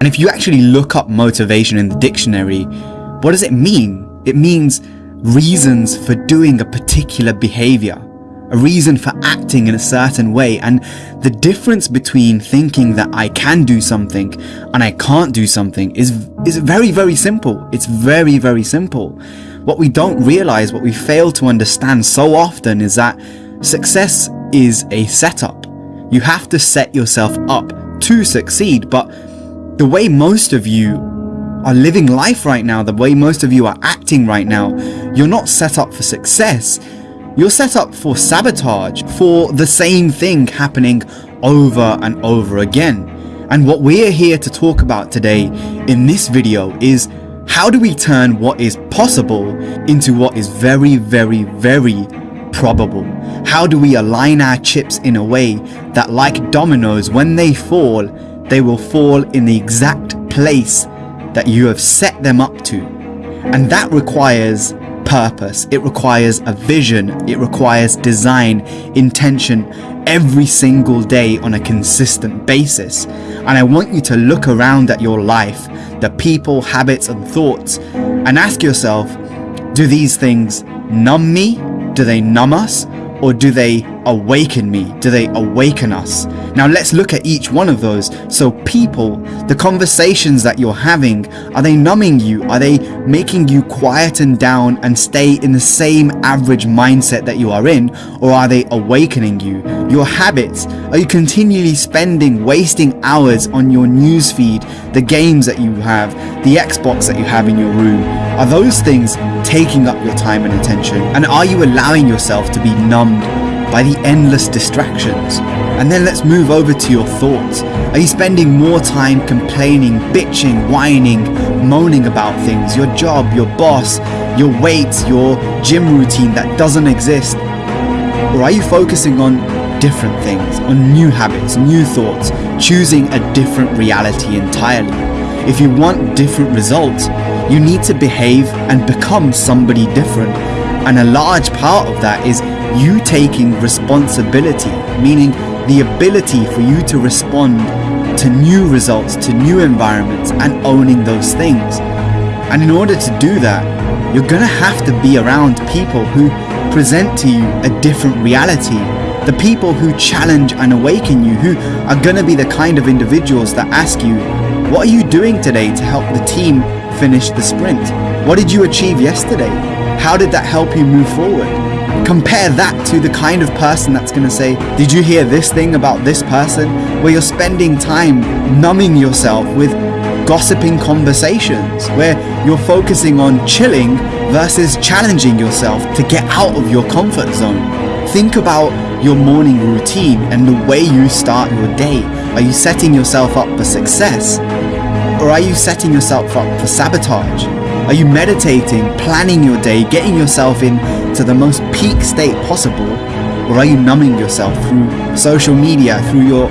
And if you actually look up motivation in the dictionary, what does it mean? It means reasons for doing a particular behavior a reason for acting in a certain way. And the difference between thinking that I can do something and I can't do something is is very very simple. It's very very simple. What we don't realize what we fail to understand so often is that success is a setup. You have to set yourself up to succeed but the way most of you are living life right now the way most of you are acting right now you're not set up for success you're set up for sabotage, for the same thing happening over and over again. And what we're here to talk about today in this video is how do we turn what is possible into what is very, very, very probable? How do we align our chips in a way that like dominoes, when they fall, they will fall in the exact place that you have set them up to. And that requires purpose, it requires a vision, it requires design, intention every single day on a consistent basis. And I want you to look around at your life, the people, habits and thoughts and ask yourself, do these things numb me? Do they numb us? Or do they awaken me? Do they awaken us? Now let's look at each one of those. So people, the conversations that you're having, are they numbing you? Are they making you quiet and down and stay in the same average mindset that you are in? Or are they awakening you? Your habits, are you continually spending, wasting hours on your newsfeed, the games that you have, the Xbox that you have in your room? Are those things taking up your time and attention? And are you allowing yourself to be numbed by the endless distractions. And then let's move over to your thoughts. Are you spending more time complaining, bitching, whining, moaning about things, your job, your boss, your weight, your gym routine that doesn't exist? Or are you focusing on different things, on new habits, new thoughts, choosing a different reality entirely? If you want different results, you need to behave and become somebody different. And a large part of that is you taking responsibility, meaning the ability for you to respond to new results, to new environments and owning those things. And in order to do that, you're going to have to be around people who present to you a different reality. The people who challenge and awaken you, who are going to be the kind of individuals that ask you, what are you doing today to help the team finish the sprint? What did you achieve yesterday? How did that help you move forward? Compare that to the kind of person that's going to say, did you hear this thing about this person? Where you're spending time numbing yourself with gossiping conversations, where you're focusing on chilling versus challenging yourself to get out of your comfort zone. Think about your morning routine and the way you start your day. Are you setting yourself up for success? Or are you setting yourself up for sabotage? Are you meditating, planning your day, getting yourself in to the most peak state possible? Or are you numbing yourself through social media, through your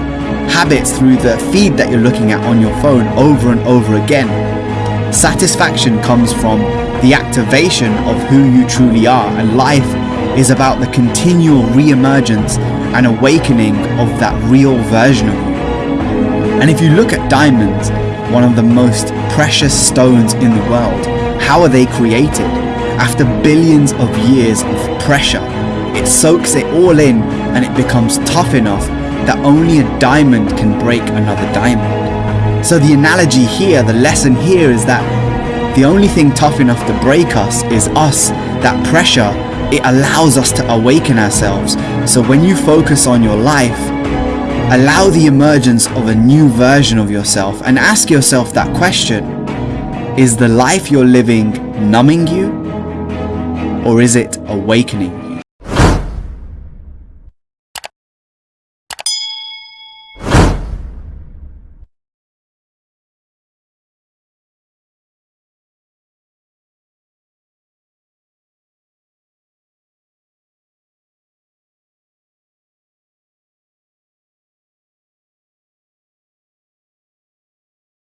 habits, through the feed that you're looking at on your phone over and over again? Satisfaction comes from the activation of who you truly are and life is about the continual re-emergence and awakening of that real version of you. And if you look at diamonds, one of the most precious stones in the world, how are they created? After billions of years of pressure, it soaks it all in and it becomes tough enough that only a diamond can break another diamond. So the analogy here, the lesson here is that the only thing tough enough to break us is us. That pressure, it allows us to awaken ourselves. So when you focus on your life, allow the emergence of a new version of yourself and ask yourself that question. Is the life you're living numbing you? or is it awakening?